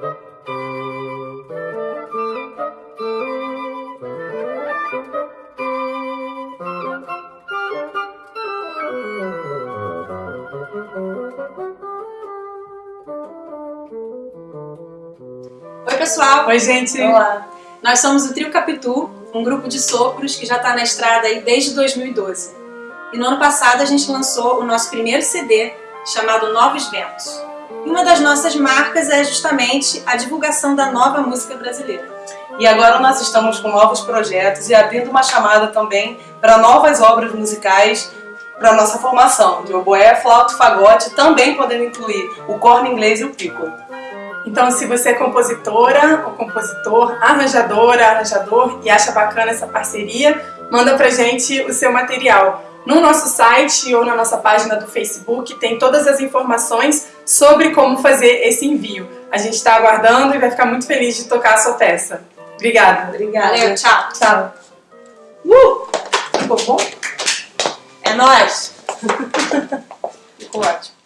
Oi, pessoal! Oi, gente! Olá! Nós somos o Trio Capitu, um grupo de sopros que já está na estrada aí desde 2012. E no ano passado a gente lançou o nosso primeiro CD, chamado Novos Ventos. E uma das nossas marcas é justamente a divulgação da nova música brasileira. E agora nós estamos com novos projetos e abrindo uma chamada também para novas obras musicais para nossa formação, de oboé, flauta fagote, também podendo incluir o corno inglês e o piccolo. Então, se você é compositora ou compositor, arranjadora, arranjador e acha bacana essa parceria, manda pra gente o seu material. No nosso site ou na nossa página do Facebook tem todas as informações sobre como fazer esse envio. A gente está aguardando e vai ficar muito feliz de tocar a sua peça. Obrigada. Obrigada. Valeu, tchau. Tchau. Uh! Ficou bom? É nóis! Ficou ótimo.